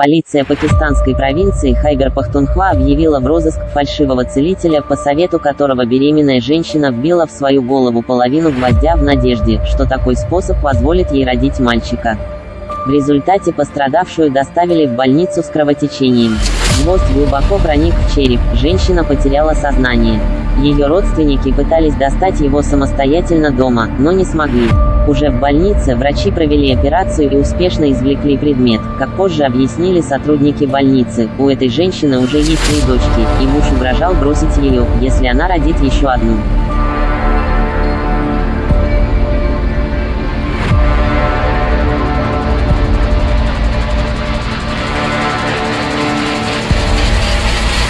Полиция пакистанской провинции Хайбер-Пахтунхва объявила в розыск фальшивого целителя, по совету которого беременная женщина вбила в свою голову половину гвоздя в надежде, что такой способ позволит ей родить мальчика. В результате пострадавшую доставили в больницу с кровотечением. Гвоздь глубоко проник в череп, женщина потеряла сознание. Ее родственники пытались достать его самостоятельно дома, но не смогли. Уже в больнице врачи провели операцию и успешно извлекли предмет. Как позже объяснили сотрудники больницы, у этой женщины уже есть три дочки, и муж угрожал бросить ее, если она родит еще одну.